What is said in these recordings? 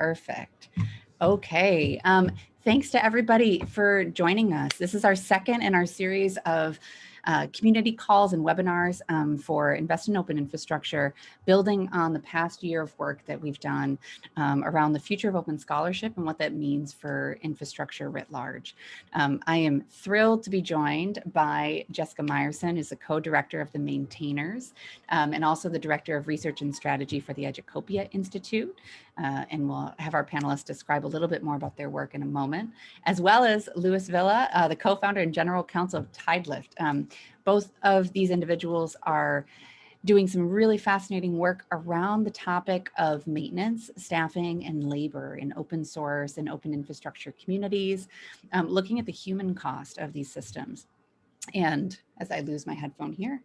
Perfect. Okay. Um, thanks to everybody for joining us. This is our second in our series of uh, community calls and webinars um, for Invest in Open Infrastructure, building on the past year of work that we've done um, around the future of open scholarship and what that means for infrastructure writ large. Um, I am thrilled to be joined by Jessica Meyerson, who's the co-director of the Maintainers um, and also the director of research and strategy for the Educopia Institute. Uh, and we'll have our panelists describe a little bit more about their work in a moment, as well as Luis Villa, uh, the co-founder and general counsel of Tidelift. Um, both of these individuals are doing some really fascinating work around the topic of maintenance, staffing, and labor in open source and open infrastructure communities, um, looking at the human cost of these systems. And as I lose my headphone here,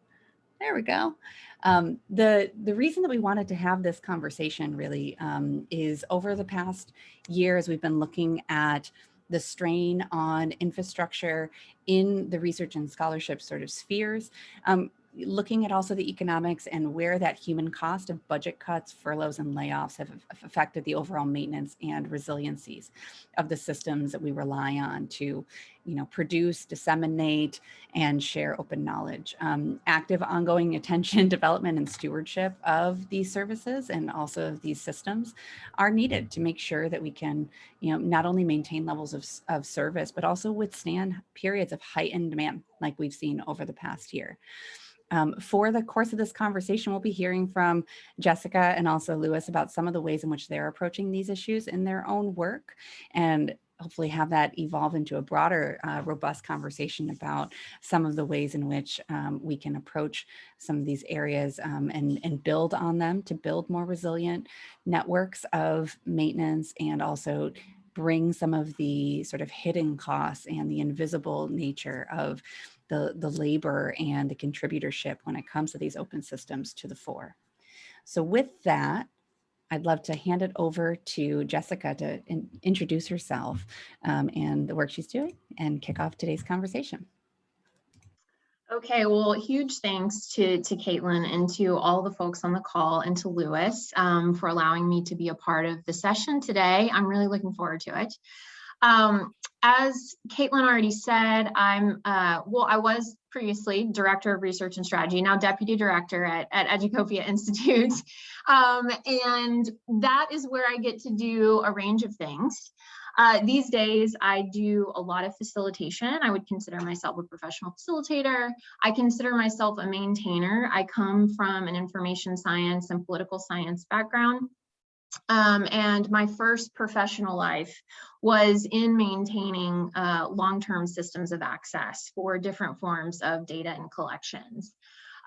there we go. Um, the, the reason that we wanted to have this conversation really um, is over the past year as we've been looking at the strain on infrastructure in the research and scholarship sort of spheres. Um, looking at also the economics and where that human cost of budget cuts, furloughs, and layoffs have affected the overall maintenance and resiliencies of the systems that we rely on to you know, produce, disseminate, and share open knowledge. Um, active ongoing attention, development, and stewardship of these services and also of these systems are needed to make sure that we can, you know, not only maintain levels of, of service, but also withstand periods of heightened demand like we've seen over the past year. Um, for the course of this conversation, we'll be hearing from Jessica and also Luis about some of the ways in which they're approaching these issues in their own work and hopefully have that evolve into a broader, uh, robust conversation about some of the ways in which um, we can approach some of these areas um, and, and build on them to build more resilient networks of maintenance and also bring some of the sort of hidden costs and the invisible nature of the, the labor and the contributorship when it comes to these open systems to the fore. So with that, I'd love to hand it over to Jessica to in, introduce herself um, and the work she's doing and kick off today's conversation. Okay, well, huge thanks to, to Kaitlin and to all the folks on the call and to Luis um, for allowing me to be a part of the session today. I'm really looking forward to it. Um, as Kaitlin already said, I'm, uh, well, I was previously Director of Research and Strategy, now Deputy Director at, at Educopia Institute. Um, and that is where I get to do a range of things. Uh, these days, I do a lot of facilitation. I would consider myself a professional facilitator. I consider myself a maintainer. I come from an information science and political science background. Um, and my first professional life was in maintaining uh, long-term systems of access for different forms of data and collections.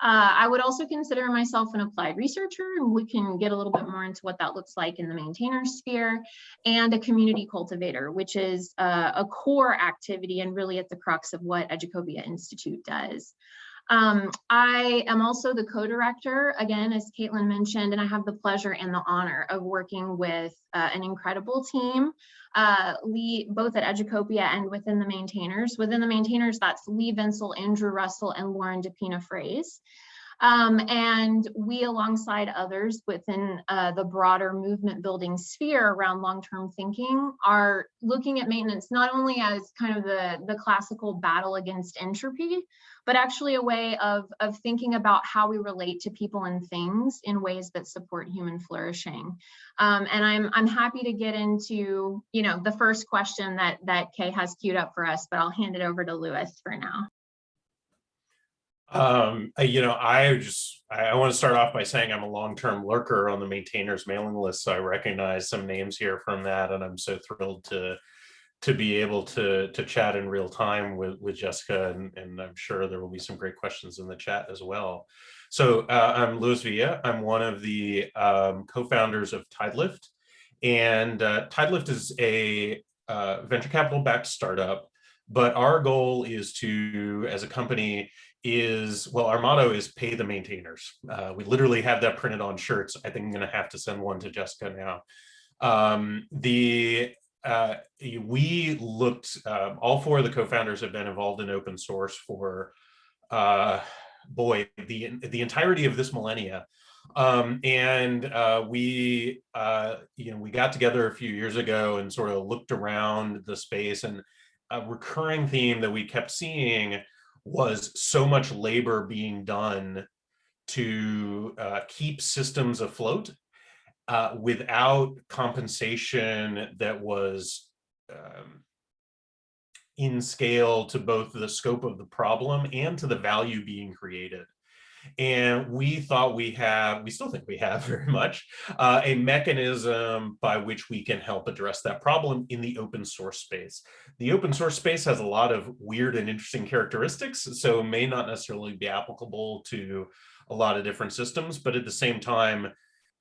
Uh, I would also consider myself an applied researcher, and we can get a little bit more into what that looks like in the maintainer sphere, and a community cultivator, which is uh, a core activity and really at the crux of what Educopia Institute does. Um, I am also the co-director, again, as Kaitlin mentioned, and I have the pleasure and the honor of working with uh, an incredible team, uh, Lee, both at Educopia and within the maintainers. Within the maintainers, that's Lee Vinsel, Andrew Russell, and Lauren DePina Fraze. Um, and we, alongside others within uh, the broader movement building sphere around long-term thinking, are looking at maintenance not only as kind of the, the classical battle against entropy, but actually a way of, of thinking about how we relate to people and things in ways that support human flourishing. Um, and I'm, I'm happy to get into, you know, the first question that, that Kay has queued up for us, but I'll hand it over to Luis for now. Um, you know, I just, I want to start off by saying I'm a long-term lurker on the maintainers mailing list. So I recognize some names here from that. And I'm so thrilled to to be able to to chat in real time with with Jessica, and, and I'm sure there will be some great questions in the chat as well. So uh, I'm Luis Villa. I'm one of the um, co-founders of Tidelift, and uh, Tidelift is a uh, venture capital backed startup. But our goal is to, as a company, is well, our motto is pay the maintainers. Uh, we literally have that printed on shirts. I think I'm going to have to send one to Jessica now. Um, the uh, we looked, uh, all four of the co-founders have been involved in open source for, uh, boy, the, the entirety of this millennia. Um, and uh, we, uh, you know, we got together a few years ago and sort of looked around the space and a recurring theme that we kept seeing was so much labor being done to uh, keep systems afloat uh, without compensation that was um, in scale to both the scope of the problem and to the value being created. And we thought we have, we still think we have very much, uh, a mechanism by which we can help address that problem in the open source space. The open source space has a lot of weird and interesting characteristics, so may not necessarily be applicable to a lot of different systems, but at the same time,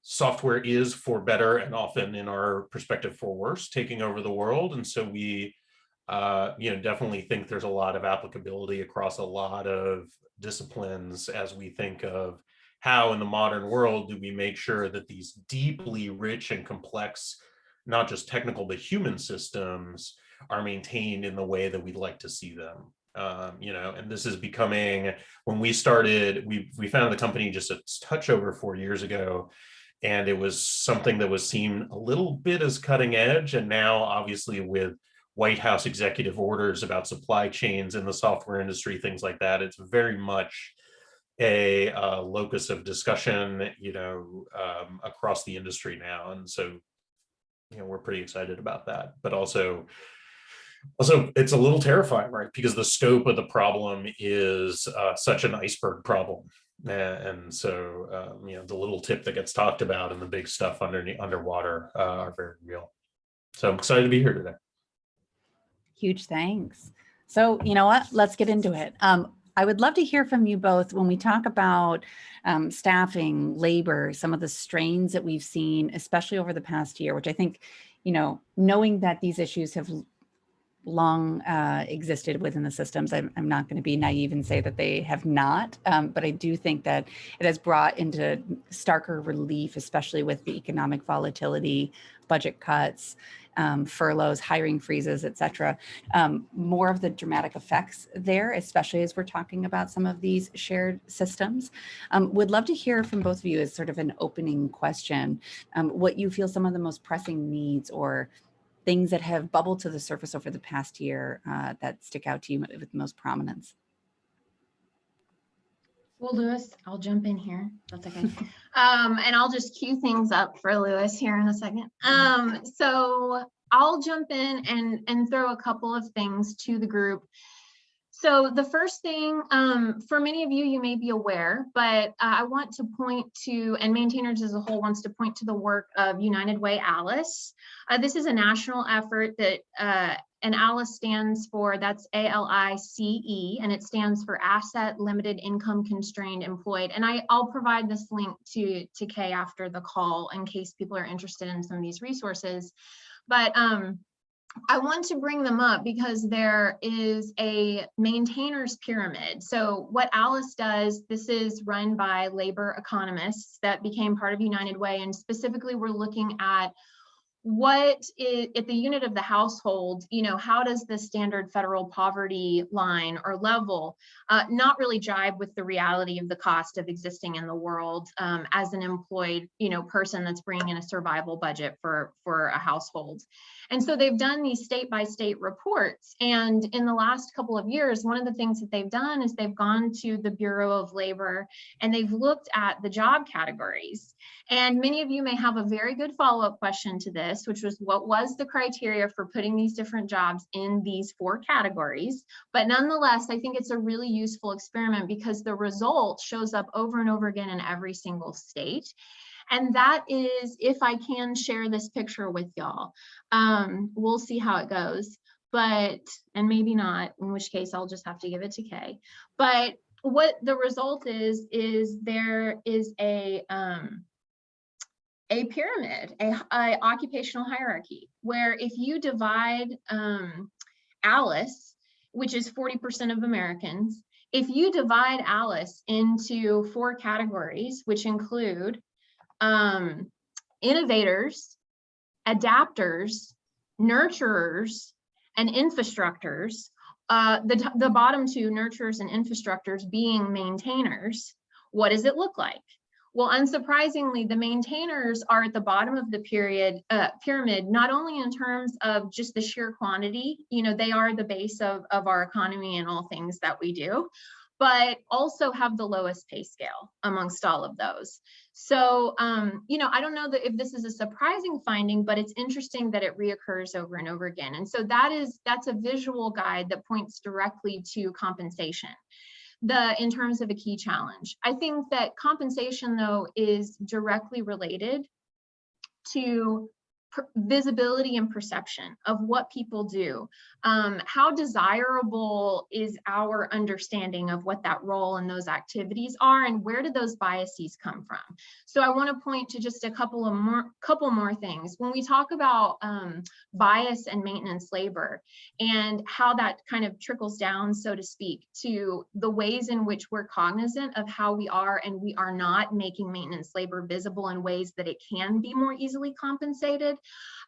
software is for better and often in our perspective for worse, taking over the world. And so we uh, you know, definitely think there's a lot of applicability across a lot of disciplines as we think of how in the modern world do we make sure that these deeply rich and complex, not just technical, but human systems are maintained in the way that we'd like to see them. Um, you know, and this is becoming, when we started, we, we founded the company just a touch over four years ago, and it was something that was seen a little bit as cutting edge. And now obviously with White House executive orders about supply chains in the software industry, things like that. It's very much a uh, locus of discussion, you know, um, across the industry now. And so, you know, we're pretty excited about that, but also, also it's a little terrifying, right? Because the scope of the problem is uh, such an iceberg problem. And so, um, you know, the little tip that gets talked about and the big stuff underneath underwater uh, are very real. So I'm excited to be here today. Huge thanks. So you know what, let's get into it. Um, I would love to hear from you both when we talk about um, staffing, labor, some of the strains that we've seen, especially over the past year, which I think, you know, knowing that these issues have long uh, existed within the systems. I'm, I'm not going to be naive and say that they have not, um, but I do think that it has brought into starker relief, especially with the economic volatility, budget cuts, um, furloughs, hiring freezes, et cetera, um, more of the dramatic effects there, especially as we're talking about some of these shared systems. Um, would love to hear from both of you as sort of an opening question, um, what you feel some of the most pressing needs or things that have bubbled to the surface over the past year uh, that stick out to you with most prominence. Well, Luis, I'll jump in here. That's okay. um, and I'll just cue things up for Luis here in a second. Um, so I'll jump in and, and throw a couple of things to the group. So the first thing, um, for many of you, you may be aware, but uh, I want to point to, and maintainers as a whole wants to point to the work of United Way Alice. Uh, this is a national effort that uh, and ALICE stands for, that's A-L-I-C-E, and it stands for Asset Limited Income Constrained Employed. And I, I'll provide this link to, to Kay after the call in case people are interested in some of these resources. But um, I want to bring them up because there is a maintainers pyramid. So what Alice does, this is run by labor economists that became part of United Way. And specifically, we're looking at what is at the unit of the household, you know, how does the standard federal poverty line or level uh, not really jibe with the reality of the cost of existing in the world um, as an employed, you know, person that's bringing in a survival budget for, for a household. And so they've done these state by state reports. And in the last couple of years, one of the things that they've done is they've gone to the Bureau of Labor and they've looked at the job categories. And many of you may have a very good follow-up question to this, which was what was the criteria for putting these different jobs in these four categories? But nonetheless, I think it's a really useful experiment because the result shows up over and over again in every single state. And that is, if I can share this picture with y'all, um, we'll see how it goes. But, and maybe not, in which case I'll just have to give it to Kay. But what the result is, is there is a, um, a pyramid, a, a, occupational hierarchy, where if you divide um, Alice, which is 40% of Americans, if you divide Alice into four categories, which include um, innovators, adapters, nurturers, and infrastructures, uh, the, the bottom two, nurturers and infrastructures being maintainers, what does it look like? Well, unsurprisingly, the maintainers are at the bottom of the period uh, pyramid, not only in terms of just the sheer quantity, you know, they are the base of, of our economy and all things that we do, but also have the lowest pay scale amongst all of those. So, um, you know, I don't know that if this is a surprising finding, but it's interesting that it reoccurs over and over again. And so that is, that's a visual guide that points directly to compensation the in terms of a key challenge. I think that compensation though is directly related to visibility and perception of what people do. Um, how desirable is our understanding of what that role and those activities are and where do those biases come from? So I wanna point to just a couple of more, couple more things. When we talk about um, bias and maintenance labor and how that kind of trickles down, so to speak, to the ways in which we're cognizant of how we are and we are not making maintenance labor visible in ways that it can be more easily compensated,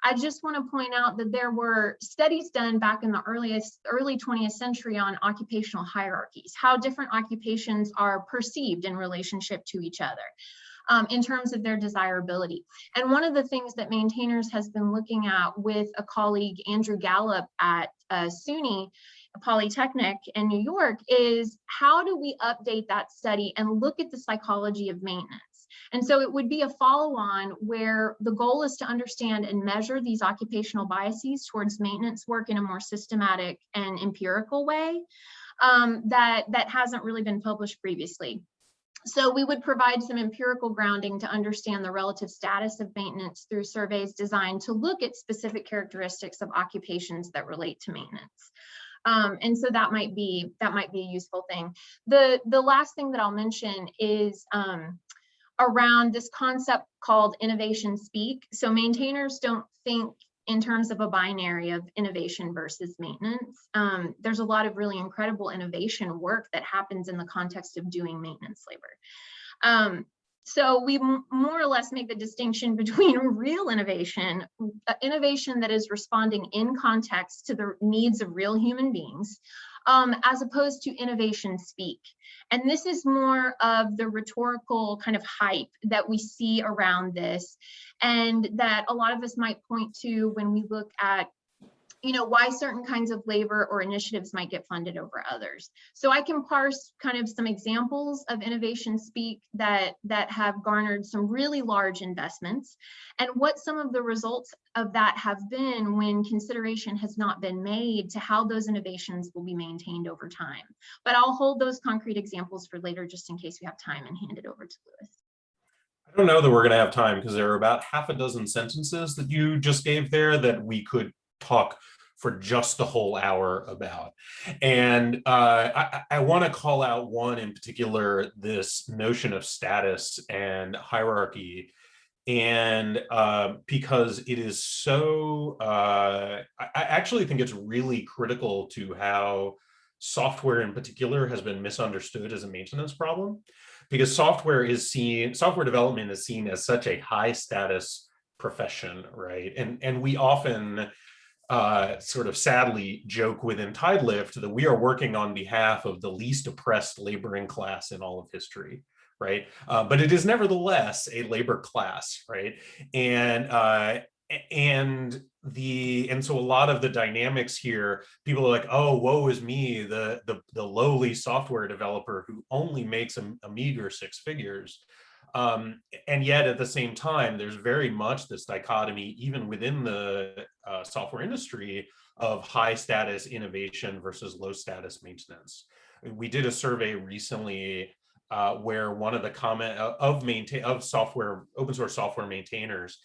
I just want to point out that there were studies done back in the earliest early 20th century on occupational hierarchies, how different occupations are perceived in relationship to each other. Um, in terms of their desirability. And one of the things that maintainers has been looking at with a colleague, Andrew Gallup at uh, SUNY Polytechnic in New York is how do we update that study and look at the psychology of maintenance? And so it would be a follow-on where the goal is to understand and measure these occupational biases towards maintenance work in a more systematic and empirical way um, that, that hasn't really been published previously. So we would provide some empirical grounding to understand the relative status of maintenance through surveys designed to look at specific characteristics of occupations that relate to maintenance. Um, and so that might be that might be a useful thing. The the last thing that I'll mention is um, around this concept called innovation speak. So maintainers don't think in terms of a binary of innovation versus maintenance. Um, there's a lot of really incredible innovation work that happens in the context of doing maintenance labor. Um, so we more or less make the distinction between real innovation, uh, innovation that is responding in context to the needs of real human beings, um, as opposed to innovation speak. And this is more of the rhetorical kind of hype that we see around this and that a lot of us might point to when we look at you know, why certain kinds of labor or initiatives might get funded over others. So I can parse kind of some examples of innovation speak that, that have garnered some really large investments and what some of the results of that have been when consideration has not been made to how those innovations will be maintained over time. But I'll hold those concrete examples for later just in case we have time and hand it over to Luis. I don't know that we're going to have time because there are about half a dozen sentences that you just gave there that we could talk for just the whole hour about. And uh, I, I want to call out one in particular, this notion of status and hierarchy. And uh, because it is so, uh, I actually think it's really critical to how software in particular has been misunderstood as a maintenance problem because software is seen, software development is seen as such a high status profession, right? And, and we often uh, sort of sadly joke within Tidelift that we are working on behalf of the least oppressed laboring class in all of history, right? Uh, but it is nevertheless a labor class, right? And uh, and the and so a lot of the dynamics here, people are like, oh, woe is me, the the the lowly software developer who only makes a, a meager six figures. Um, and yet at the same time, there's very much this dichotomy, even within the uh, software industry, of high status innovation versus low status maintenance. We did a survey recently uh, where one of the comment uh, of maintain of software open source software maintainers,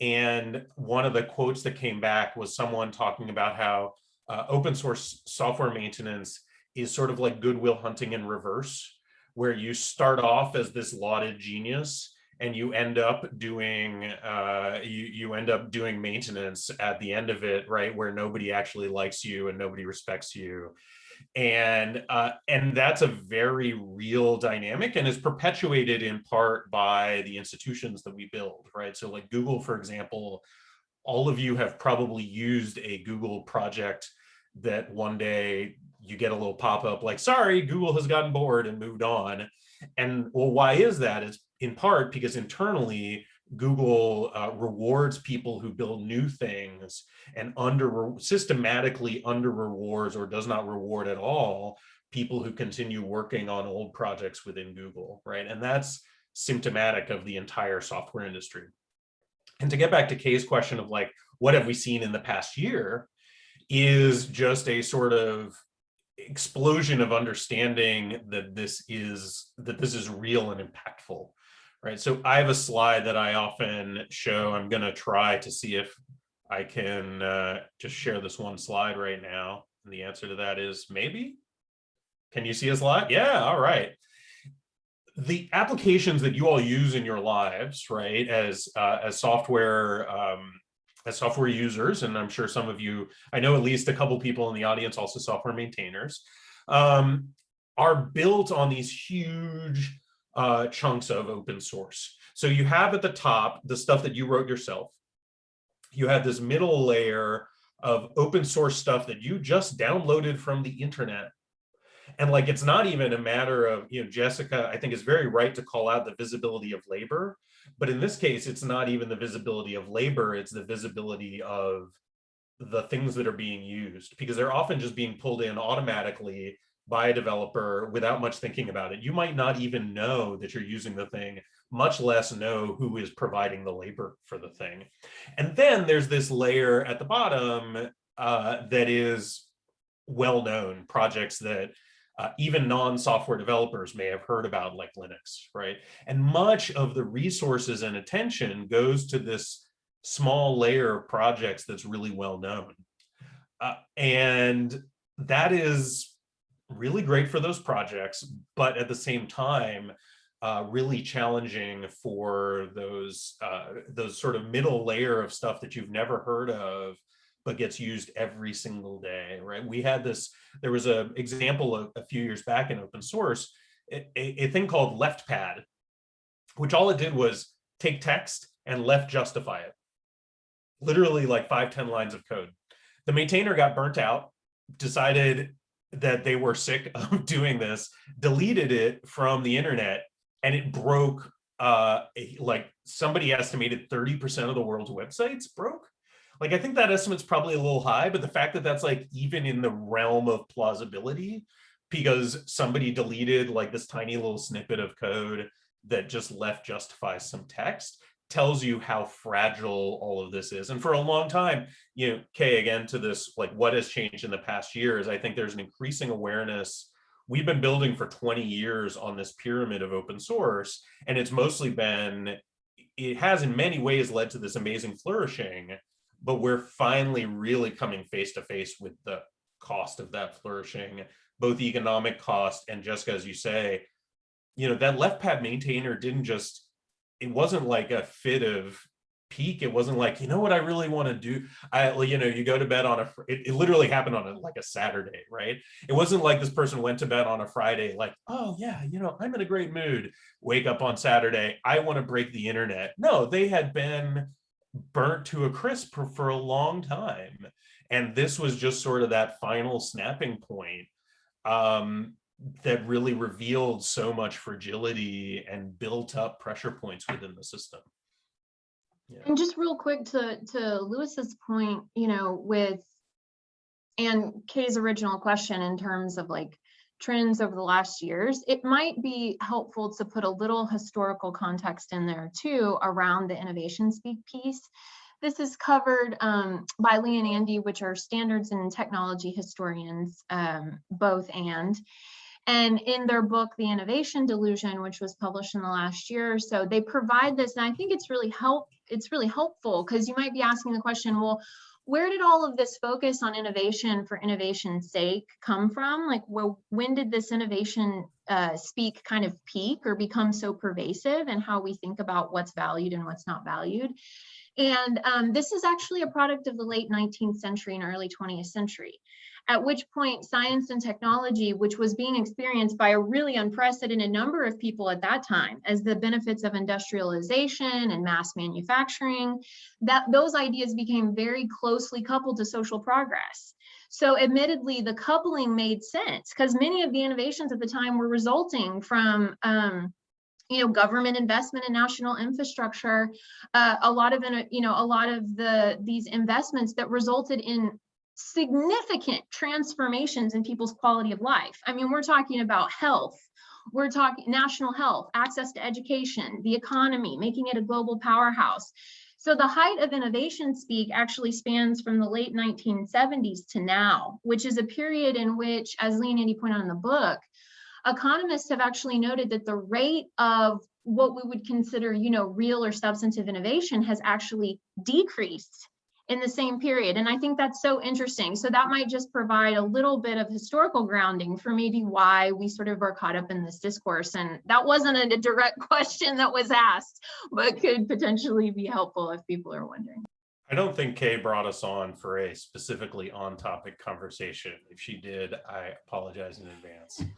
and one of the quotes that came back was someone talking about how uh, open source software maintenance is sort of like Good Will Hunting in reverse where you start off as this lauded genius and you end up doing uh, you you end up doing maintenance at the end of it, right, where nobody actually likes you and nobody respects you, and uh, and that's a very real dynamic and is perpetuated in part by the institutions that we build, right? So like Google, for example, all of you have probably used a Google project that one day you get a little pop-up like, sorry, Google has gotten bored and moved on. And well, why is that? It's in part because internally Google uh, rewards people who build new things and under systematically under rewards or does not reward at all people who continue working on old projects within Google, right? And that's symptomatic of the entire software industry. And to get back to Kay's question of like, what have we seen in the past year is just a sort of explosion of understanding that this is that this is real and impactful right? So i have a slide that i often show. I'm going to try to see if i can uh, just share this one slide right now. And the answer to that is maybe. Can you see a slide? Yeah all right. The applications that you all use in your lives right as uh, as software um, as software users, and I'm sure some of you, I know at least a couple people in the audience, also software maintainers, um, are built on these huge uh, chunks of open source. So you have at the top the stuff that you wrote yourself. You have this middle layer of open source stuff that you just downloaded from the internet. And like, it's not even a matter of, you know, Jessica, I think is very right to call out the visibility of labor but in this case, it's not even the visibility of labor, it's the visibility of the things that are being used because they're often just being pulled in automatically by a developer without much thinking about it. You might not even know that you're using the thing, much less know who is providing the labor for the thing. And then there's this layer at the bottom uh, that is well-known projects that uh, even non-software developers may have heard about like Linux, right? And much of the resources and attention goes to this small layer of projects that's really well known. Uh, and that is really great for those projects, but at the same time, uh, really challenging for those uh, those sort of middle layer of stuff that you've never heard of but gets used every single day, right? We had this, there was a example a, a few years back in open source, a, a, thing called LeftPad, which all it did was take text and left justify it. Literally like five ten lines of code. The maintainer got burnt out, decided that they were sick of doing this, deleted it from the internet, and it broke uh like somebody estimated 30% of the world's websites broke like, I think that estimate's probably a little high, but the fact that that's like even in the realm of plausibility, because somebody deleted like this tiny little snippet of code that just left justifies some text tells you how fragile all of this is. And for a long time, you know, Kay, again, to this, like what has changed in the past years, I think there's an increasing awareness. We've been building for 20 years on this pyramid of open source, and it's mostly been, it has in many ways led to this amazing flourishing, but we're finally really coming face to face with the cost of that flourishing, both economic cost and just as you say, you know, that left pad maintainer didn't just, it wasn't like a fit of pique. It wasn't like, you know what I really want to do? I, you know, you go to bed on a, it, it literally happened on a, like a Saturday, right? It wasn't like this person went to bed on a Friday, like, oh yeah, you know, I'm in a great mood. Wake up on Saturday. I want to break the internet. No, they had been burnt to a crisp for, for a long time. And this was just sort of that final snapping point um, that really revealed so much fragility and built up pressure points within the system. Yeah. And just real quick to, to Luis's point, you know, with and Kay's original question in terms of like trends over the last years, it might be helpful to put a little historical context in there too around the innovation speak piece. This is covered um, by Lee and Andy, which are standards and technology historians, um, both and. And in their book, The Innovation Delusion, which was published in the last year or so, they provide this, and I think it's really help. It's really helpful because you might be asking the question, well, where did all of this focus on innovation for innovation's sake come from? Like, well, when did this innovation uh, speak kind of peak or become so pervasive and how we think about what's valued and what's not valued? And um, this is actually a product of the late 19th century and early 20th century at which point science and technology, which was being experienced by a really unprecedented number of people at that time as the benefits of industrialization and mass manufacturing, that those ideas became very closely coupled to social progress. So admittedly, the coupling made sense because many of the innovations at the time were resulting from um, you know, government investment in national infrastructure, uh, a lot of, you know, a lot of the, these investments that resulted in significant transformations in people's quality of life. I mean, we're talking about health, we're talking national health, access to education, the economy, making it a global powerhouse. So the height of innovation speak actually spans from the late 1970s to now, which is a period in which, as Lee and Andy point out in the book, economists have actually noted that the rate of what we would consider, you know, real or substantive innovation has actually decreased in the same period. And I think that's so interesting. So that might just provide a little bit of historical grounding for maybe why we sort of are caught up in this discourse. And that wasn't a direct question that was asked, but could potentially be helpful if people are wondering. I don't think Kay brought us on for a specifically on topic conversation. If she did, I apologize in advance.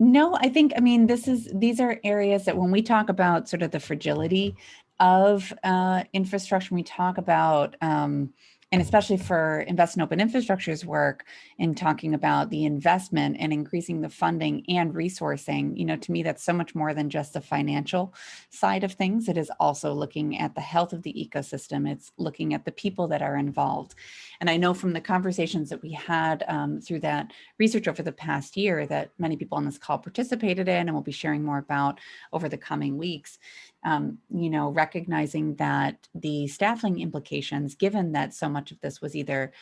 No, I think, I mean, this is, these are areas that when we talk about sort of the fragility of uh, infrastructure, we talk about, um, and especially for invest in open infrastructures work in talking about the investment and increasing the funding and resourcing, you know, to me, that's so much more than just the financial side of things. It is also looking at the health of the ecosystem. It's looking at the people that are involved. And I know from the conversations that we had um, through that research over the past year that many people on this call participated in and we'll be sharing more about over the coming weeks, um, you know, recognizing that the staffing implications, given that so much of this was either,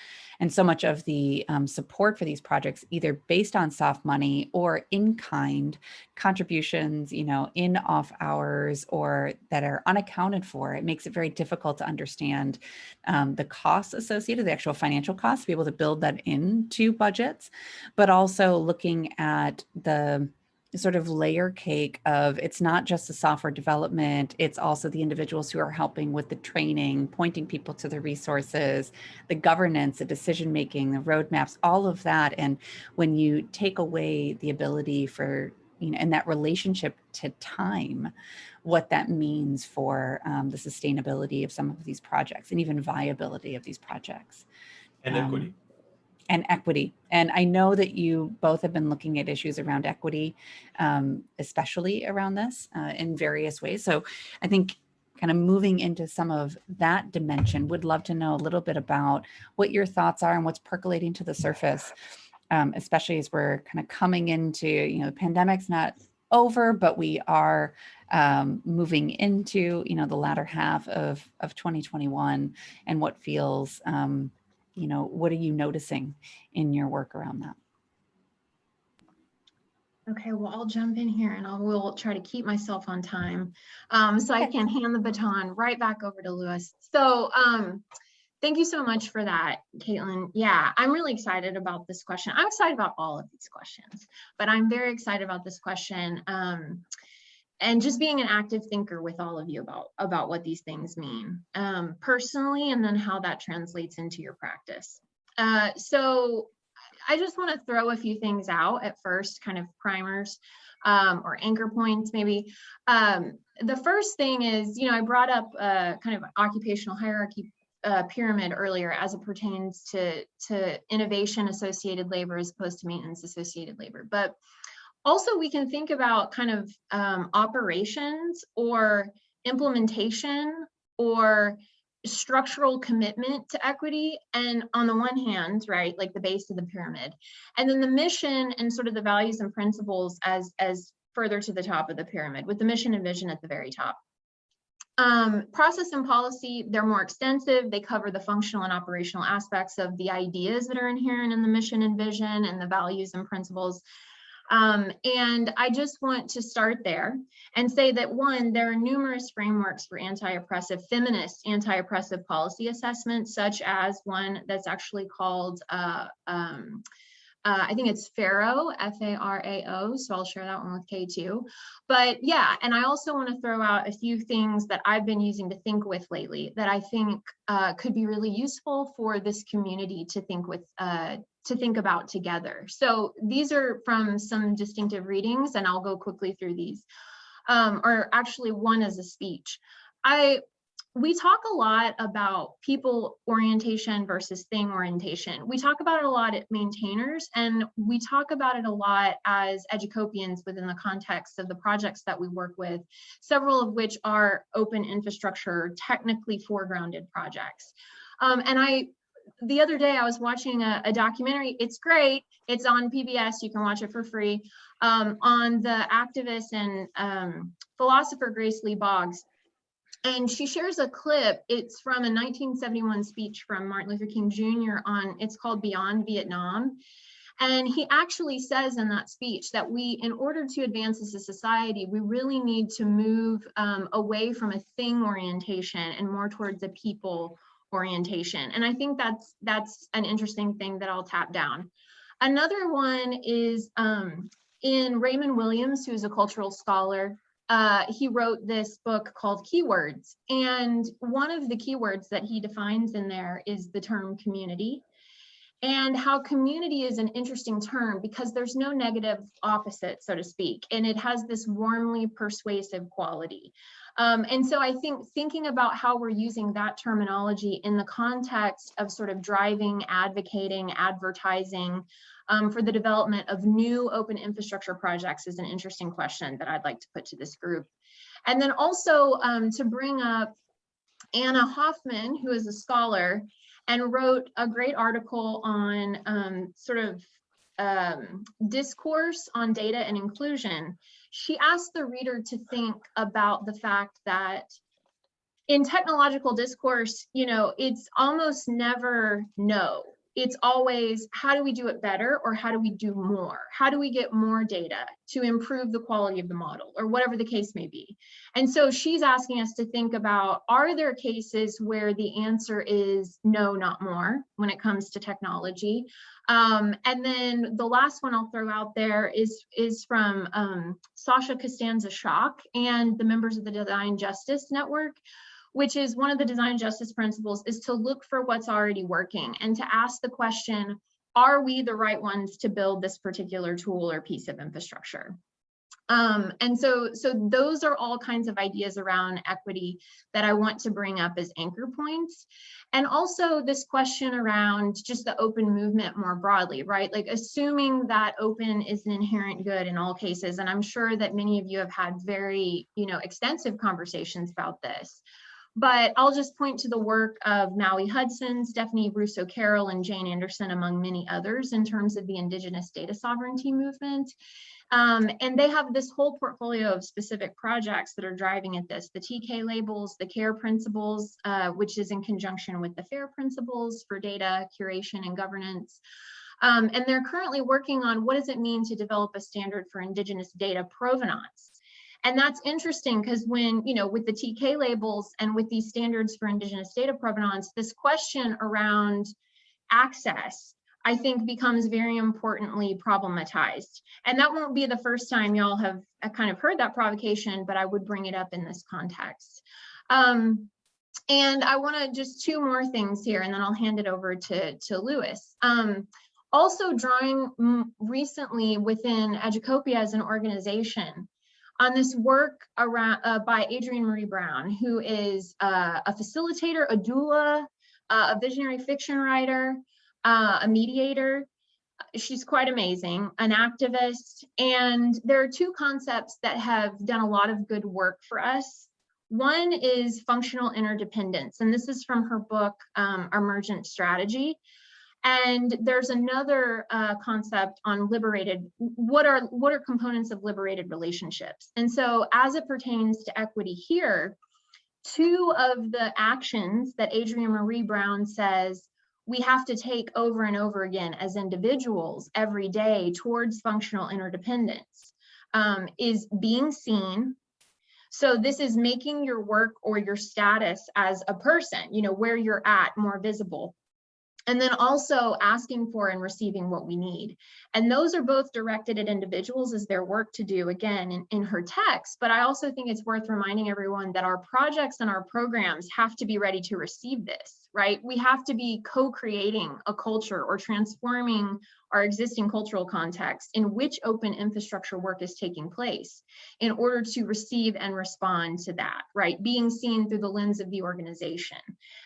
and so much of the um, support for these projects, either based on soft money or in kind contributions, you know, in off hours or that are unaccounted for, it makes it very difficult to understand um, the costs associated, the actual financial costs, to be able to build that into budgets, but also looking at the sort of layer cake of it's not just the software development, it's also the individuals who are helping with the training, pointing people to the resources, the governance, the decision making, the roadmaps, all of that. And when you take away the ability for, you know, and that relationship to time, what that means for um, the sustainability of some of these projects and even viability of these projects. And Um, equity. And equity. And I know that you both have been looking at issues around equity, um, especially around this uh, in various ways. So I think kind of moving into some of that dimension, would love to know a little bit about what your thoughts are and what's percolating to the surface, um, especially as we're kind of coming into, you know, the pandemic's not over, but we are um, moving into, you know, the latter half of, of 2021 and what feels, um, you know, what are you noticing in your work around that? Okay, well, I'll jump in here and I will try to keep myself on time. Um, so I can hand the baton right back over to Luis. So um, thank you so much for that, Kaitlin. Yeah, I'm really excited about this question. I'm excited about all of these questions, but I'm very excited about this question. Um, and just being an active thinker with all of you about, about what these things mean um, personally, and then how that translates into your practice. Uh, so I just want to throw a few things out at first, kind of primers um, or anchor points maybe. Um, the first thing is, you know, I brought up uh, kind of occupational hierarchy uh, pyramid earlier as it pertains to, to innovation associated labor as opposed to maintenance associated labor. But also we can think about kind of um, operations or implementation or structural commitment to equity. And on the one hand right like the base of the pyramid. And then the mission and sort of the values and principles as as further to the top of the pyramid with the mission and vision at the very top. Um, process and policy they're more extensive. They cover the functional and operational aspects of the ideas that are inherent in the mission and vision and the values and principles um, and I just want to start there and say that one, there are numerous frameworks for anti-oppressive, feminist anti-oppressive policy assessments, such as one that's actually called, uh, um, uh, I think it's FARO, F-A-R-A-O, so I'll share that one with Kay too. But yeah, and I also want to throw out a few things that I've been using to think with lately that I think uh, could be really useful for this community to think with uh, to think about together. So these are from some distinctive readings and I'll go quickly through these. Um, or actually one is a speech. I we talk a lot about people orientation versus thing orientation. We talk about it a lot at maintainers and we talk about it a lot as educopians within the context of the projects that we work with, several of which are open infrastructure, technically foregrounded projects. Um, and I, the other day I was watching a, a, documentary, it's great, it's on PBS, you can watch it for free, um, on the activist and um, philosopher Grace Lee Boggs and she shares a clip. It's from a 1971 speech from Martin Luther King Jr. on, it's called Beyond Vietnam. And he actually says in that speech that we, in order to advance as a society, we really need to move um, away from a thing orientation and more towards a people orientation. And I think that's that's an interesting thing that I'll tap down. Another one is um, in Raymond Williams, who's a cultural scholar, uh, he wrote this book called Keywords. And one of the keywords that he defines in there is the term community and how community is an interesting term because there's no negative opposite, so to speak, and it has this warmly persuasive quality. Um, and so I think thinking about how we're using that terminology in the context of sort of driving, advocating, advertising, um, for the development of new open infrastructure projects is an interesting question that I'd like to put to this group. And then also um, to bring up Anna Hoffmann, who is a scholar and wrote a great article on um, sort of um, discourse on data and inclusion. She asked the reader to think about the fact that in technological discourse, you know, it's almost never no it's always how do we do it better or how do we do more? How do we get more data to improve the quality of the model or whatever the case may be? And so she's asking us to think about, are there cases where the answer is no, not more when it comes to technology? Um, and then the last one I'll throw out there is, is from um, Sasha Costanza Chock and the members of the Design Justice Network, which is one of the design justice principles is to look for what's already working and to ask the question, are we the right ones to build this particular tool or piece of infrastructure? Um, and so, so those are all kinds of ideas around equity that I want to bring up as anchor points. And also this question around just the open movement more broadly, right? Like assuming that open is an inherent good in all cases. And I'm sure that many of you have had very, you know, extensive conversations about this. But I'll just point to the work of Maui Hudson, Stephanie Russo Carroll, and Jane Anderson, among many others, in terms of the Indigenous data sovereignty movement. Um, and they have this whole portfolio of specific projects that are driving at this, the TK labels, the CARE principles, uh, which is in conjunction with the FAIR principles for data curation and governance. Um, and they're currently working on what does it mean to develop a standard for Indigenous data provenance. And that's interesting because when, you know, with the TK labels and with these standards for Indigenous data provenance, this question around access, I think becomes very importantly problematized. And that won't be the first time y'all have uh, kind of heard that provocation, but I would bring it up in this context. Um, and I want to just two more things here, and then I'll hand it over to, to Luis. Um, also drawing recently within Educopia as an organization, on this work around uh, by Adrienne Maree Brown, who is uh, a facilitator, a doula, uh, a visionary fiction writer, uh, a mediator. She's quite amazing, an activist. And there are two concepts that have done a lot of good work for us. One is functional interdependence, and this is from her book, um, Emergent Strategy. And there's another uh, concept on liberated, what are, what are components of liberated relationships? And so as it pertains to equity here, two of the actions that Adrienne Maree Brown says we have to take over and over again as individuals every day towards functional interdependence um, is being seen. So this is making your work or your status as a person, you know, where you're at more visible and then also asking for and receiving what we need. And those are both directed at individuals as their work to do, again, in, in her text. But I also think it's worth reminding everyone that our projects and our programs have to be ready to receive this, right? We have to be co-creating a culture or transforming our existing cultural context in which open infrastructure work is taking place in order to receive and respond to that, right? Being seen through the lens of the organization.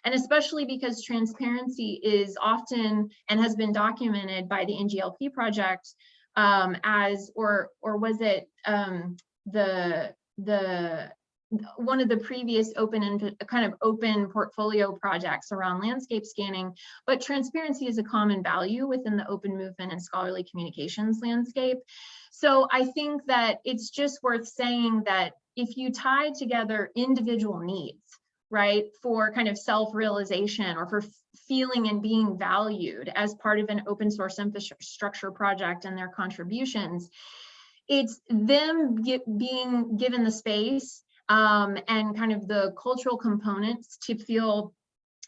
And especially because transparency is often and has been documented by the NGLP project um, as, or, or was it um, the, the one of the previous open and uh, kind of open portfolio projects around landscape scanning, but transparency is a common value within the open movement and scholarly communications landscape. So I think that it's just worth saying that if you tie together individual needs, right, for kind of self-realization or for feeling and being valued as part of an open source infrastructure project and their contributions, it's them get, being given the space um, and kind of the cultural components to feel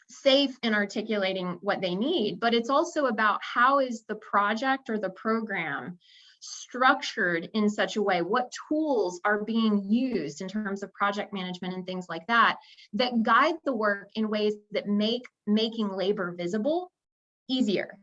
safe in articulating what they need, but it's also about how is the project or the program structured in such a way, what tools are being used in terms of project management and things like that, that guide the work in ways that make making labor visible easier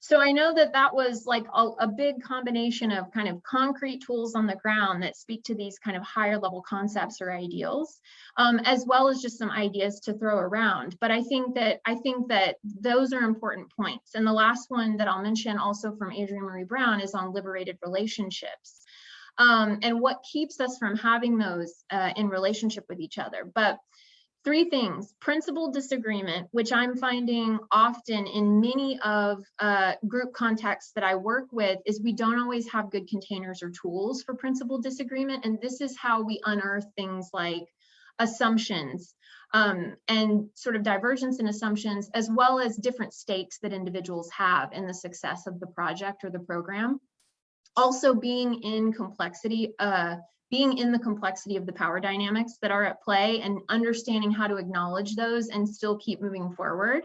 so I know that that was like a, a, big combination of kind of concrete tools on the ground that speak to these kind of higher level concepts or ideals, um, as well as just some ideas to throw around. But I think that I think that those are important points. And the last one that I'll mention also from Adrienne Maree Brown is on liberated relationships. Um, and what keeps us from having those uh, in relationship with each other. But Three things, principal disagreement, which I'm finding often in many of uh, group contexts that I work with is we don't always have good containers or tools for principal disagreement. And this is how we unearth things like assumptions um, and sort of divergence in assumptions, as well as different stakes that individuals have in the success of the project or the program. Also being in complexity, uh, being in the complexity of the power dynamics that are at play and understanding how to acknowledge those and still keep moving forward.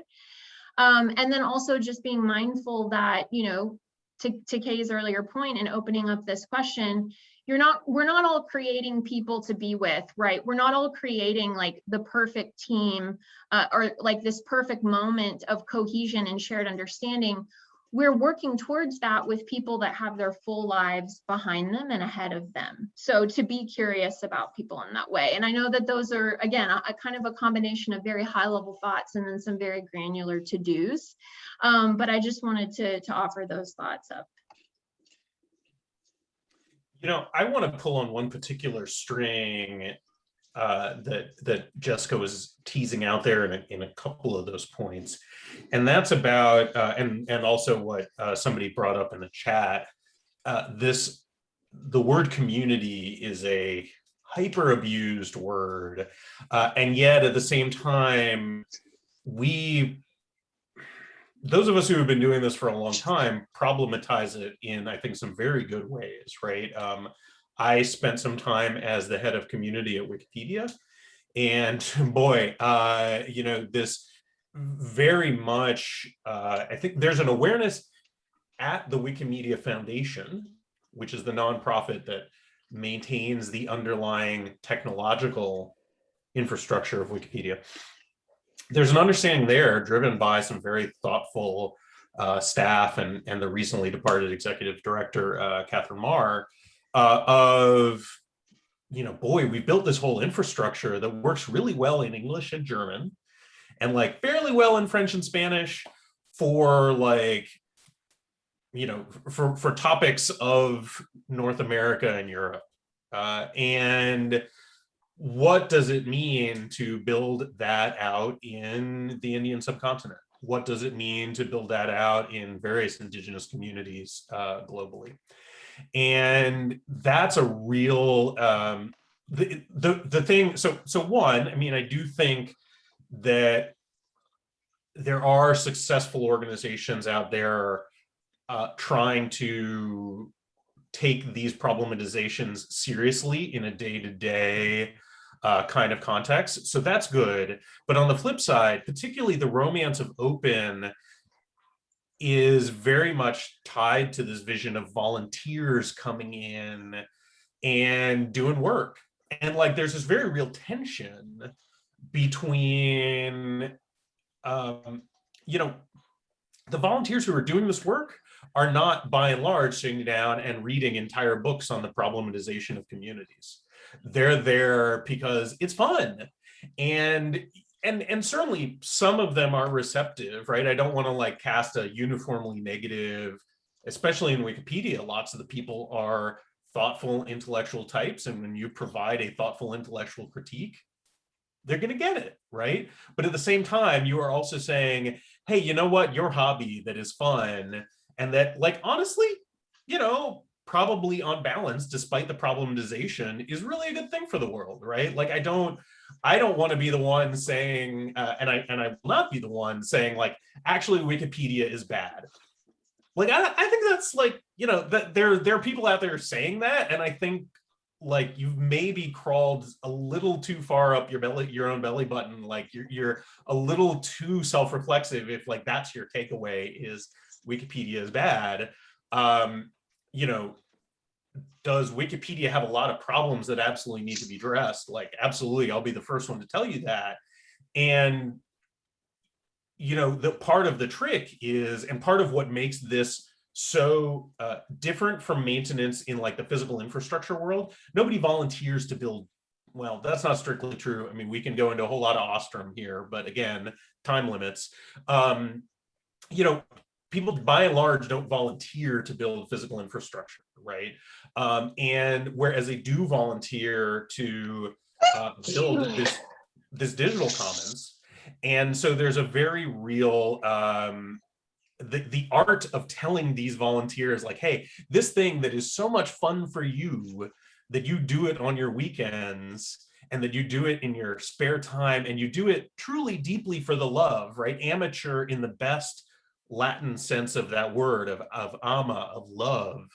Um, and then also just being mindful that, you know, to, to Kay's earlier and opening up this question, you're not, we're not all creating people to be with, right? We're not all creating like the perfect team uh, or like this perfect moment of cohesion and shared understanding we're working towards that with people that have their full lives behind them and ahead of them. So to be curious about people in that way. And I know that those are, again, a, a kind of a combination of very high level thoughts and then some very granular to-dos. Um, but I just wanted to, to offer those thoughts up. You know, I want to pull on one particular string uh, that that Jessica was teasing out there in a, in a couple of those points, and that's about uh, and and also what uh, somebody brought up in the chat. Uh, this the word community is a hyper abused word, uh, and yet at the same time, we those of us who have been doing this for a long time problematize it in I think some very good ways, right? Um, I spent some time as the head of community at Wikipedia. And boy, uh, you know, this very much, uh, I think there's an awareness at the Wikimedia Foundation, which is the nonprofit that maintains the underlying technological infrastructure of Wikipedia. There's an understanding there driven by some very thoughtful uh, staff and, and the recently departed executive director, uh, Katherine Maher, uh, of, you know, boy, we built this whole infrastructure that works really well in English and German and like fairly well in French and Spanish for like, you know, for, for topics of North America and Europe. Uh, and what does it mean to build that out in the Indian subcontinent? What does it mean to build that out in various indigenous communities uh, globally? And that's a real um, the, the the thing. So so one, I mean, I do think that there are successful organizations out there uh, trying to take these problematizations seriously in a day-to-day -day, uh, kind of context. So that's good. But on the flip side, particularly the romance of open is very much tied to this vision of volunteers coming in and doing work. And like there's this very real tension between, um, you know, the volunteers who are doing this work are not by and large sitting down and reading entire books on the problematization of communities. They're there because it's fun. And and and certainly some of them are receptive, right? I don't want to like cast a uniformly negative, especially in Wikipedia, lots of the people are thoughtful intellectual types. And when you provide a thoughtful intellectual critique, they're going to get it, right? But at the same time, you are also saying, hey, you know what, your hobby that is fun and that like, honestly, you know, probably on balance, despite the problematization is really a good thing for the world, right? Like I don't, I don't want to be the one saying, uh, and I and I will not be the one saying like, actually Wikipedia is bad. Like I, I think that's like, you know, that there there are people out there saying that, and I think like you've maybe crawled a little too far up your belly, your own belly button. Like you're you're a little too self-reflexive if like that's your takeaway is Wikipedia is bad. Um, you know, does Wikipedia have a lot of problems that absolutely need to be addressed? Like, absolutely, I'll be the first one to tell you that. And, you know, the part of the trick is, and part of what makes this so uh, different from maintenance in like the physical infrastructure world, nobody volunteers to build. Well, that's not strictly true. I mean, we can go into a whole lot of Ostrom here, but again, time limits. Um, you know, people by and large don't volunteer to build physical infrastructure, right? Um, and whereas they do volunteer to uh, build this, this digital commons. And so there's a very real, um, the, the art of telling these volunteers like, hey, this thing that is so much fun for you, that you do it on your weekends, and that you do it in your spare time, and you do it truly deeply for the love, right? Amateur in the best Latin sense of that word, of, of ama, of love.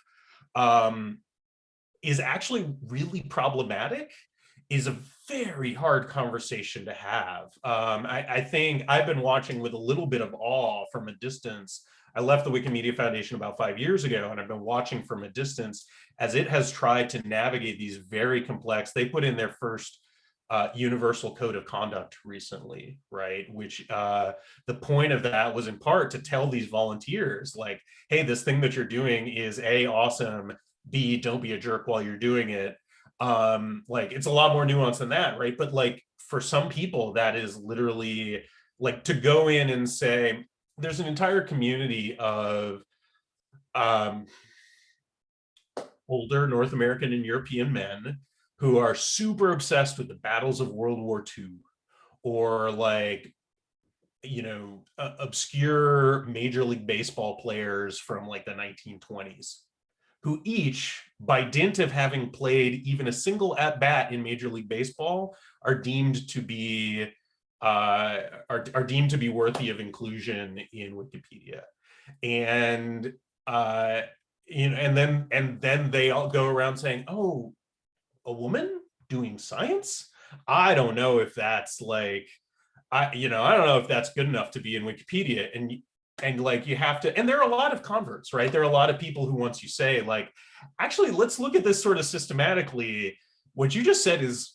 Um, is actually really problematic is a very hard conversation to have. Um, I, I, think I've been watching with a little bit of awe from a distance. I left the Wikimedia Foundation about five years ago, and I've been watching from a distance as it has tried to navigate these very complex, they put in their first uh, universal code of conduct recently, right? Which uh, the point of that was in part to tell these volunteers like, hey, this thing that you're doing is A, awesome, B, don't be a jerk while you're doing it. Um, like it's a lot more nuanced than that, right? But like for some people, that is literally like to go in and say, there's an entire community of um, older North American and European men who are super obsessed with the battles of World War II or like you know uh, obscure major league baseball players from like the 1920s who each, by dint of having played even a single at bat in Major League Baseball, are deemed to be uh, are, are deemed to be worthy of inclusion in Wikipedia. And uh, you know, and then and then they all go around saying, "Oh, a woman doing science? I don't know if that's like." I, you know, I don't know if that's good enough to be in Wikipedia. And and like you have to and there are a lot of converts right? There are a lot of people who once you say like actually let's look at this sort of systematically. What you just said is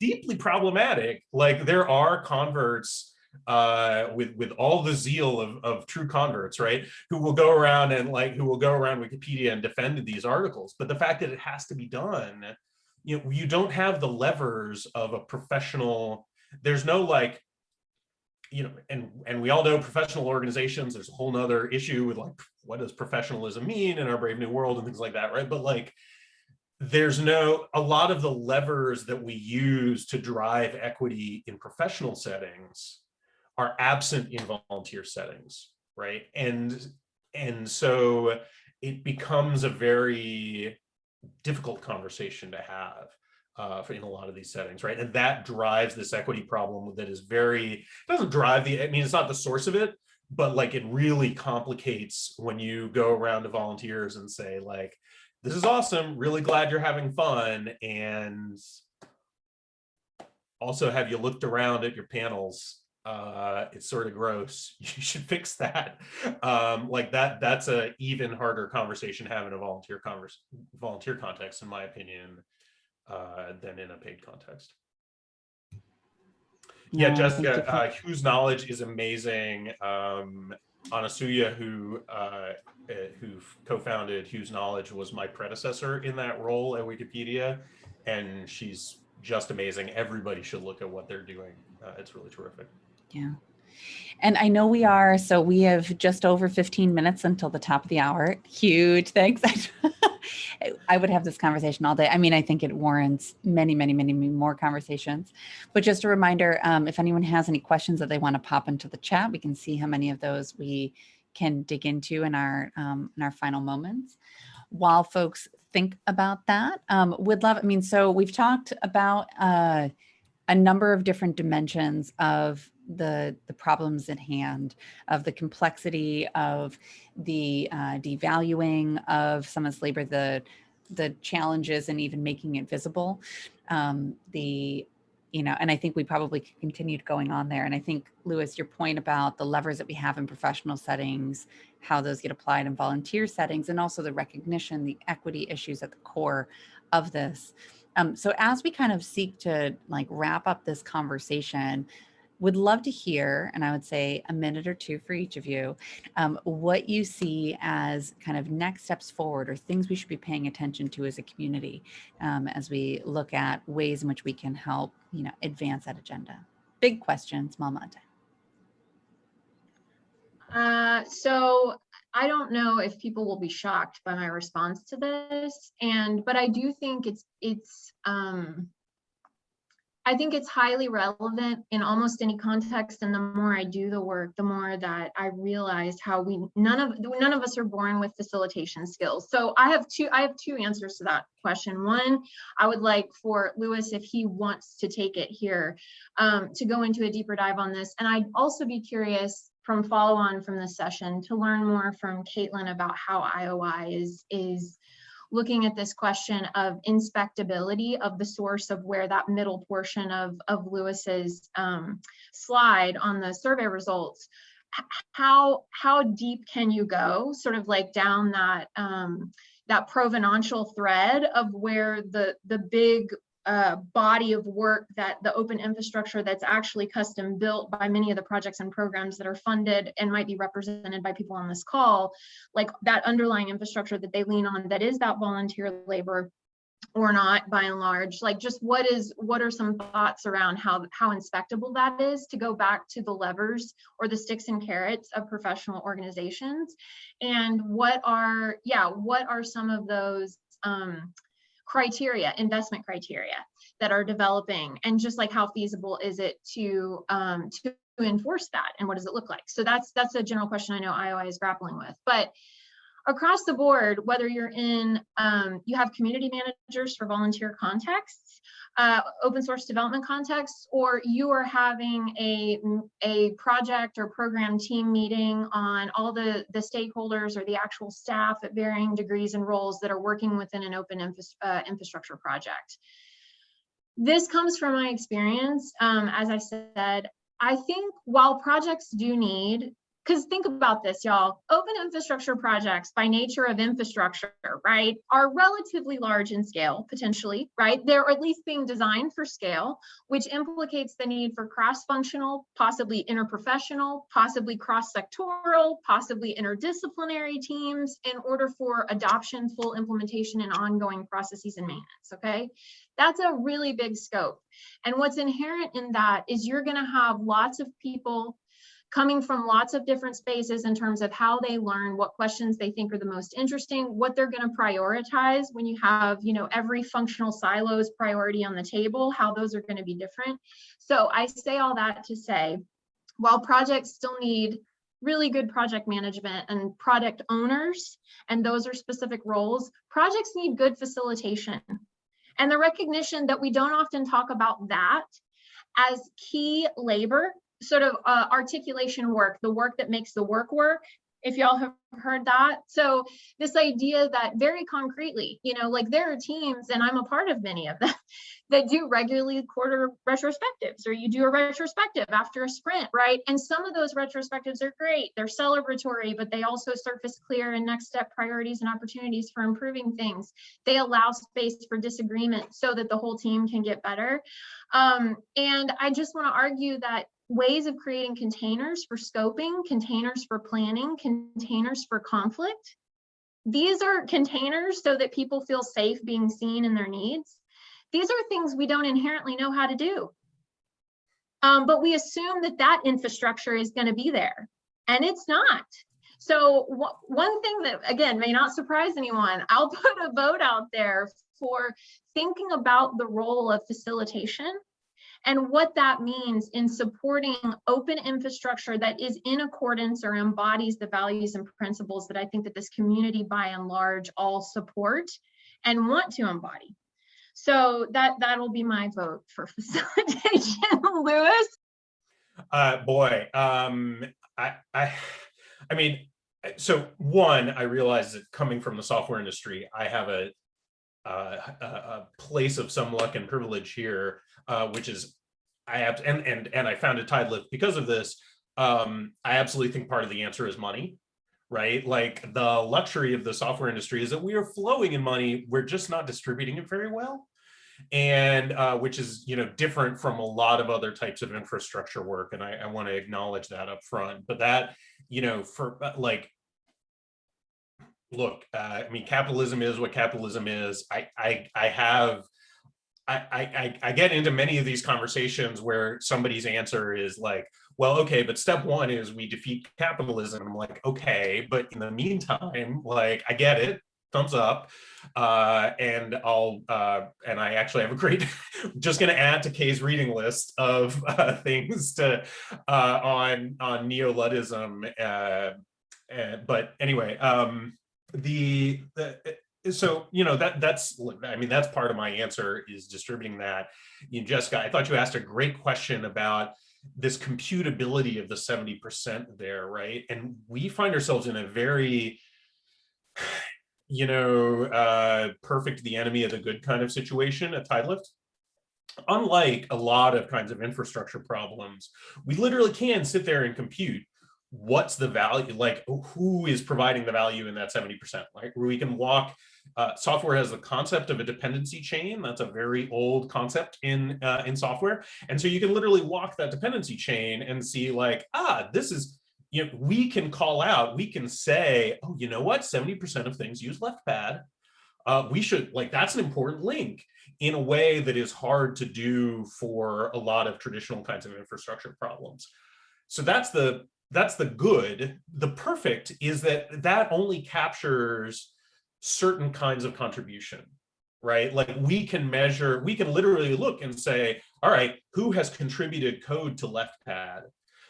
deeply problematic. Like there are converts uh with with all the zeal of, of true converts right? Who will go around and like who will go around wikipedia and defend these articles. But the fact that it has to be done you know you don't have the levers of a professional there's no like you know, and and we all know professional organizations, there's a whole nother issue with like, what does professionalism mean in our brave new world and things like that, right? But like, there's no, a lot of the levers that we use to drive equity in professional settings are absent in volunteer settings, right? And, and so it becomes a very difficult conversation to have uh, in a lot of these settings, right? And that drives this equity problem that is very, doesn't drive the, I mean, it's not the source of it, but like it really complicates when you go around to volunteers and say like, this is awesome, really glad you're having fun. And also have you looked around at your panels? Uh, it's sort of gross. You should fix that. Um, like that, that's a even harder conversation having a volunteer converse, volunteer context, in my opinion, uh, than in a paid context. Yeah, think Jessica, uh, whose knowledge is amazing. Um, Anasuya, who uh, uh, who co-founded Whose Knowledge, was my predecessor in that role at Wikipedia, and she's just amazing. Everybody should look at what they're doing. Uh, it's really terrific. Yeah. And I know we are, so we have just over 15 minutes until the top of the hour. Huge thanks. I would have this conversation all day. I mean, I think it warrants many, many, many, more conversations. But just a reminder, um, if anyone has any questions that they want to pop into the chat, we can see how many of those we can dig into in our um, in our final moments. While folks think about that, um, would love, I mean, so we've talked about uh, a number of different dimensions of the the problems at hand of the complexity of the uh, devaluing of someone's labor the the challenges and even making it visible. Um, the you know and i think we probably continued going on there. And i think Luis your point about the levers that we have in professional settings how those get applied in volunteer settings and also the recognition the equity issues at the core of this. Um, so as we kind of seek to like wrap up this conversation would love to hear, and I would say a minute or two for each of you, um, what you see as kind of next steps forward or things we should be paying attention to as a community um, as we look at ways in which we can help, you know, advance that agenda. Big question, small amount Uh, so I don't know if people will be shocked by my response to this, and but I do think it's it's um, I think it's highly relevant in almost any context. And the more I do the work, the more that I realize how we none of none of us are born with facilitation skills. So I have two I have two answers to that question. One, I would like for Luis, if he wants to take it here, um, to go into a deeper dive on this. And I'd also be curious from follow on from this session to learn more from Kaitlin about how IOI is is looking at this question of inspectability of the source of where that middle portion of, of Luis's um, slide on the survey results, how, how deep can you go sort of like down that, um, that provenantial thread of where the, the big uh, body of work that the open infrastructure that's actually custom built by many of the projects and programs that are funded and might be represented by people on this call, like that underlying infrastructure that they lean on that is that volunteer labor or not by and large. Like just what is what are some thoughts around how how inspectable that is to go back to the levers or the sticks and carrots of professional organizations? And what are yeah what are some of those um criteria, investment criteria that are developing and just like how feasible is it to, um, to enforce that and what does it look like? So that's, that's a general question I know IOI is grappling with, but across the board, whether you're in, um, you have community managers for volunteer contexts, uh, open source development contexts, or you are having a, a project or program team meeting on all the, the stakeholders or the actual staff at varying degrees and roles that are working within an open infra uh, infrastructure project. This comes from my experience. Um, as I said, I think while projects do need because think about this, y'all. Open infrastructure projects by nature of infrastructure, right, are relatively large in scale, potentially, right? They're at least being designed for scale, which implicates the need for cross-functional, possibly interprofessional, possibly cross-sectoral, possibly interdisciplinary teams in order for adoption, full implementation, and ongoing processes and maintenance, okay? That's a really big scope. And what's inherent in that is you're gonna have lots of people coming from lots of different spaces in terms of how they learn, what questions they think are the most interesting, what they're going to prioritize when you have, you know, every functional silos priority on the table, how those are going to be different. So I say all that to say, while projects still need really good project management and product owners, and those are specific roles, projects need good facilitation. And the recognition that we don't often talk about that as key labor sort of uh, articulation work, the work that makes the work work, if y'all have heard that. So this idea that very concretely, you know, like there are teams, and I'm a part of many of them, that do regularly quarter retrospectives, or you do a retrospective after a sprint, right? And some of those retrospectives are great. They're celebratory, but they also surface clear and next step priorities and opportunities for improving things. They allow space for disagreement so that the whole team can get better. Um, and I just want to argue that ways of creating containers for scoping, containers for planning, containers for conflict. These are containers so that people feel safe being seen in their needs. These are things we don't inherently know how to do. Um, but we assume that that infrastructure is going to be there, and it's not. So one thing that, again, may not surprise anyone, I'll put a vote out there for thinking about the role of facilitation and what that means in supporting open infrastructure that is in accordance or embodies the values and principles that I think that this community by and large all support and want to embody. So that that'll be my vote for facilitation, Luis. Uh, boy, um, I, I, I mean, so one, I realize that coming from the software industry, I have a, uh, a, a place of some luck and privilege here, uh, which is I have and and and I founded Tidelift because of this. Um, I absolutely think part of the answer is money, right? Like the luxury of the software industry is that we are flowing in money. We're just not distributing it very well and uh, which is you know different from a lot of other types of infrastructure work and I, I want to acknowledge that up front but that you know for uh, like look uh, I mean capitalism is what capitalism is I I, I have I, I, I get into many of these conversations where somebody's answer is like, well, okay, but step one is we defeat capitalism. I'm like, okay, but in the meantime, like, I get it thumbs up. Uh, and I'll, uh, and I actually have a great, just to add to Kay's reading list of uh, things to, uh, on, on neo-Luddism. Uh, but anyway, um, the, the, so you know that that's i mean that's part of my answer is distributing that you know, jessica i thought you asked a great question about this computability of the 70 percent there right and we find ourselves in a very you know, uh, perfect the enemy of the good kind of situation at Tidelift. Unlike a lot of kinds of infrastructure problems, we literally can sit there and compute what's the value, like who is providing the value in that 70%, right? Where we can walk, uh, software has the concept of a dependency chain. That's a very old concept in, uh, in software. And so you can literally walk that dependency chain and see like, ah, this is, you know, we can call out, we can say, oh, you know what, 70% of things use left pad. Uh, we should, like, that's an important link in a way that is hard to do for a lot of traditional kinds of infrastructure problems. So that's the, that's the good. The perfect is that that only captures certain kinds of contribution, right? Like we can measure, we can literally look and say, all right, who has contributed code to left pad?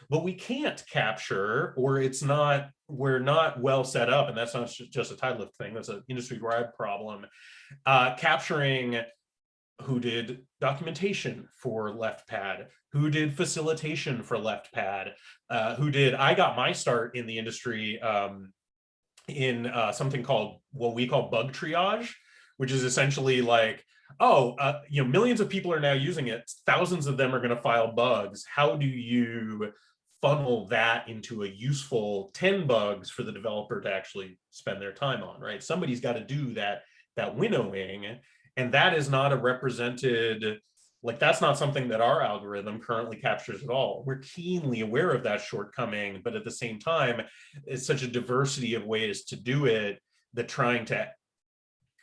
but we can't capture or it's not we're not well set up and that's not just a Tidelift thing that's an industry-wide problem uh, capturing who did documentation for left pad who did facilitation for left pad uh, who did i got my start in the industry um, in uh, something called what we call bug triage which is essentially like oh uh, you know millions of people are now using it thousands of them are going to file bugs how do you funnel that into a useful 10 bugs for the developer to actually spend their time on, right? Somebody's got to do that, that winnowing, and that is not a represented, like that's not something that our algorithm currently captures at all. We're keenly aware of that shortcoming, but at the same time, it's such a diversity of ways to do it that trying to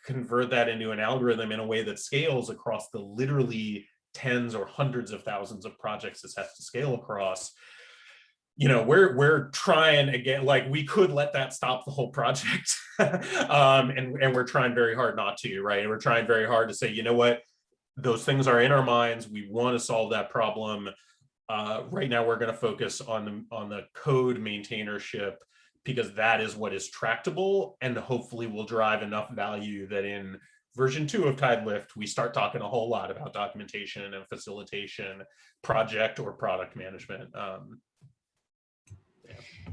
convert that into an algorithm in a way that scales across the literally tens or hundreds of thousands of projects this has to scale across you know we're we're trying again like we could let that stop the whole project. Um and and we're trying very hard not to right? And we're trying very hard to say you know what those things are in our minds we want to solve that problem uh right now we're going to focus on the on the code maintainership because that is what is tractable and hopefully will drive enough value that in version two of Tidelift, we start talking a whole lot about documentation and facilitation, project or product management. Um,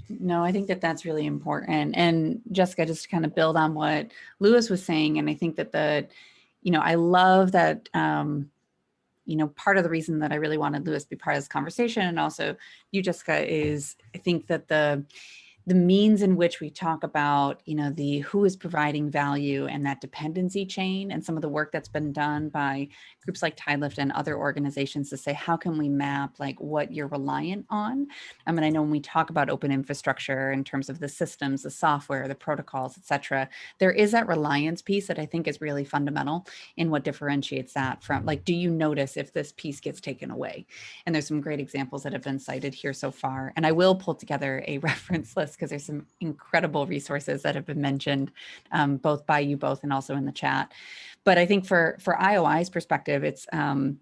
no, I think that that's really important. And Jessica, just to kind of build on what Luis was saying, and I think that the, you know, I love that, um, you know, part of the reason that I really wanted Luis to be part of this conversation and also you, Jessica, is I think that the, the means in which we talk about, you know, the who is providing value and that dependency chain and some of the work that's been done by groups like Tidelift and other organizations to say, how can we map like what you're reliant on? Um, I mean, I know when we talk about open infrastructure in terms of the systems, the software, the protocols, et cetera, there is that reliance piece that I think is really fundamental in what differentiates that from like, do you notice if this piece gets taken away? And there's some great examples that have been cited here so far. And I will pull together a reference list because there's some incredible resources that have been mentioned um, both by you both and also in the chat. But I think for, for IOI's perspective, it's, um,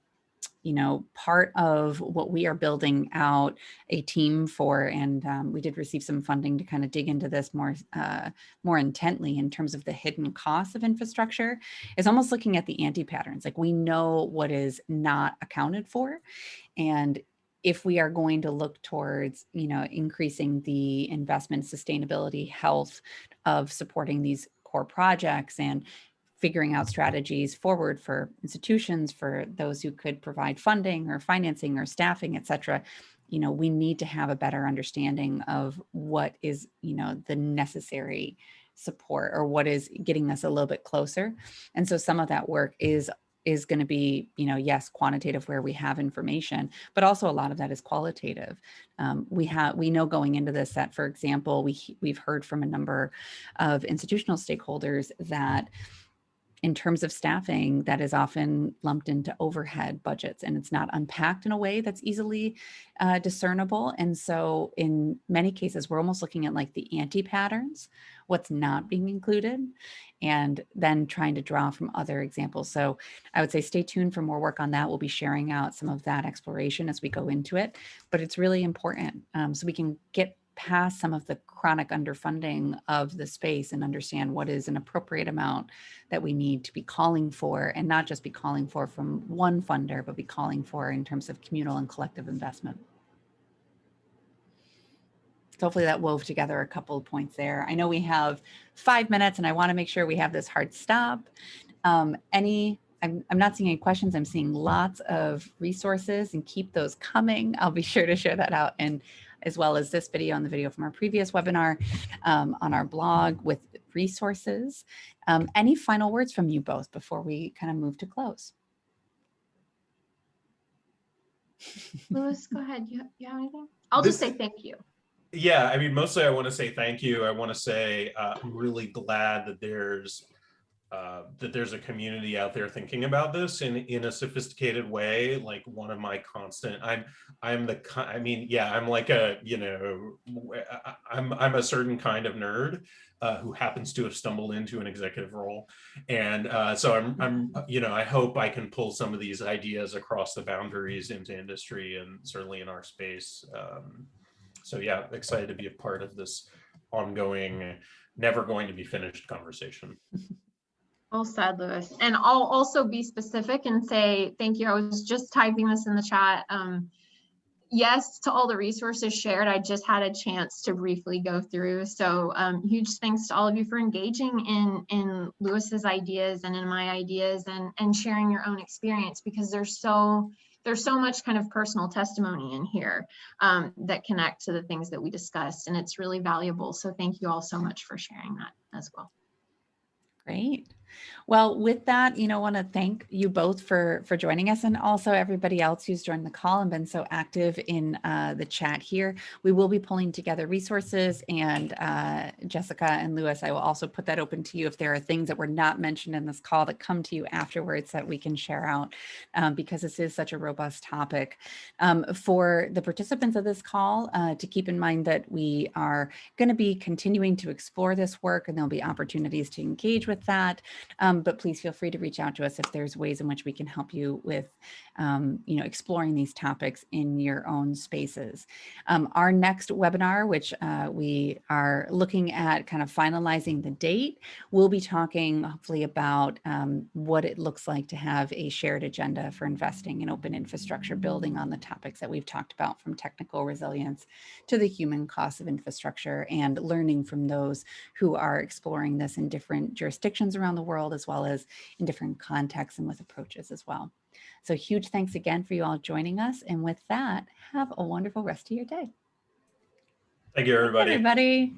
you know, part of what we are building out a team for, and um, we did receive some funding to kind of dig into this more, uh, more intently in terms of the hidden costs of infrastructure, is almost looking at the anti-patterns. Like we know what is not accounted for, and if we are going to look towards, you know, increasing the investment sustainability health of supporting these core projects and figuring out strategies forward for institutions, for those who could provide funding or financing or staffing, et cetera, you know, we need to have a better understanding of what is, you know, the necessary support or what is getting us a little bit closer. And so some of that work is is going to be, you know, yes, quantitative where we have information, but also a lot of that is qualitative. Um, we have, we know going into this that, for example, we we've heard from a number of institutional stakeholders that in terms of staffing that is often lumped into overhead budgets and it's not unpacked in a way that's easily uh, discernible. And so in many cases, we're almost looking at like the anti-patterns, what's not being included, and then trying to draw from other examples. So I would say stay tuned for more work on that. We'll be sharing out some of that exploration as we go into it, but it's really important um, so we can get past some of the chronic underfunding of the space and understand what is an appropriate amount that we need to be calling for and not just be calling for from one funder, but be calling for in terms of communal and collective investment. So hopefully that wove together a couple of points there. I know we have five minutes and I want to make sure we have this hard stop. Um, any I'm, I'm not seeing any questions. I'm seeing lots of resources and keep those coming. I'll be sure to share that out and as well as this video and the video from our previous webinar um, on our blog with resources. Um, any final words from you both before we kind of move to close? Luis, go ahead. You, you have anything? I'll This- just say thank you. Yeah, I mean, mostly I want to say thank you. I want to say uh, I'm really glad that there's uh, that there's a community out there thinking about this in in a sophisticated way. Like one of my constant, I'm I'm the I mean, yeah, I'm like a you know, I'm I'm a certain kind of nerd uh, who happens to have stumbled into an executive role, and uh, so I'm I'm you know I hope I can pull some of these ideas across the boundaries into industry and certainly in our space. Um, so yeah, excited to be a part of this ongoing, never going to be finished conversation. Well said, Luis. And I'll also be specific and say, thank you. I was just typing this in the chat. Um, yes, to all the resources shared, I just had a chance to briefly go through. So um, huge thanks to all of you for engaging in, in Luis's ideas and in my ideas and, and sharing your own experience because there's so, there's so much kind of personal testimony in here um, that connect to the things that we discussed and it's really valuable. So thank you all so much for sharing that as well. Great. Well, with that, you know, I want to thank you both for for joining us and also everybody else who's joined the call and been so active in uh, the chat here. We will be pulling together resources and uh, Jessica and Luis, I will also put that open to you if there are things that were not mentioned in this call that come to you afterwards that we can share out um, because this is such a robust topic. Um, for the participants of this call, uh, to keep in mind that we are going to be continuing to explore this work and there'll be opportunities to engage with that. Um, but please feel free to reach out to us if there's ways in which we can help you with, um, you know, exploring these topics in your own spaces. Um, our next webinar, which uh, we are looking at kind of finalizing the date, we'll be talking hopefully about um, what it looks like to have a shared agenda for investing in open infrastructure, building on the topics that we've talked about from technical resilience to the human costs of infrastructure and learning from those who are exploring this in different jurisdictions around the world, as well as in different contexts and with approaches as well. So huge thanks again for you all joining us. And with that, have a wonderful rest of your day. Thank you, everybody. Everybody.